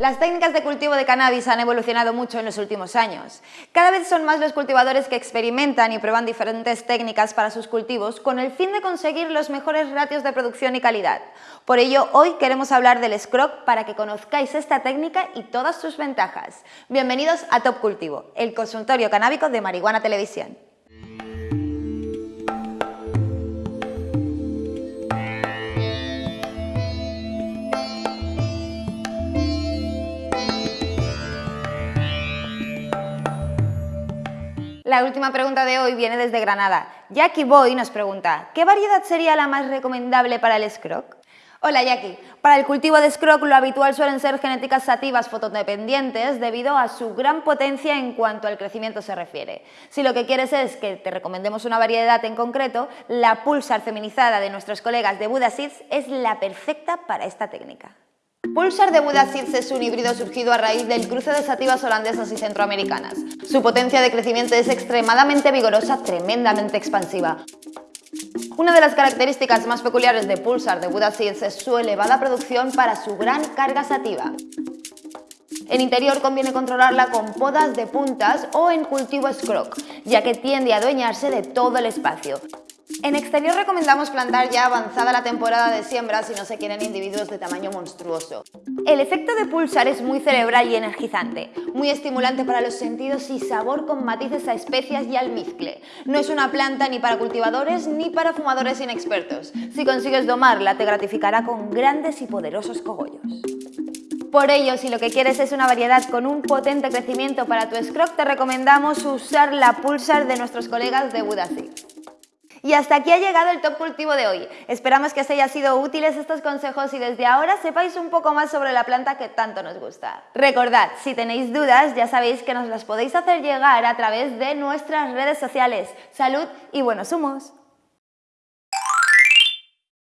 Las técnicas de cultivo de cannabis han evolucionado mucho en los últimos años. Cada vez son más los cultivadores que experimentan y prueban diferentes técnicas para sus cultivos con el fin de conseguir los mejores ratios de producción y calidad. Por ello, hoy queremos hablar del Scrog para que conozcáis esta técnica y todas sus ventajas. Bienvenidos a Top Cultivo, el consultorio canábico de Marihuana Televisión. La última pregunta de hoy viene desde Granada. Jackie Boy nos pregunta, ¿qué variedad sería la más recomendable para el scroc? Hola Jackie, para el cultivo de scroc lo habitual suelen ser genéticas sativas fotodependientes debido a su gran potencia en cuanto al crecimiento se refiere. Si lo que quieres es que te recomendemos una variedad en concreto, la pulsar feminizada de nuestros colegas de Buda es la perfecta para esta técnica. Pulsar de Buda es un híbrido surgido a raíz del cruce de sativas holandesas y centroamericanas. Su potencia de crecimiento es extremadamente vigorosa, tremendamente expansiva. Una de las características más peculiares de Pulsar de Buda Seeds es su elevada producción para su gran carga sativa. En interior conviene controlarla con podas de puntas o en cultivo scroc, ya que tiende a adueñarse de todo el espacio. En exterior recomendamos plantar ya avanzada la temporada de siembra si no se quieren individuos de tamaño monstruoso. El efecto de pulsar es muy cerebral y energizante, muy estimulante para los sentidos y sabor con matices a especias y almizcle. No es una planta ni para cultivadores ni para fumadores inexpertos. Si consigues domarla te gratificará con grandes y poderosos cogollos. Por ello, si lo que quieres es una variedad con un potente crecimiento para tu scroc, te recomendamos usar la Pulsar de nuestros colegas de Budasi. Y hasta aquí ha llegado el Top Cultivo de hoy. Esperamos que os hayan sido útiles estos consejos y desde ahora sepáis un poco más sobre la planta que tanto nos gusta. Recordad, si tenéis dudas ya sabéis que nos las podéis hacer llegar a través de nuestras redes sociales. Salud y buenos humos.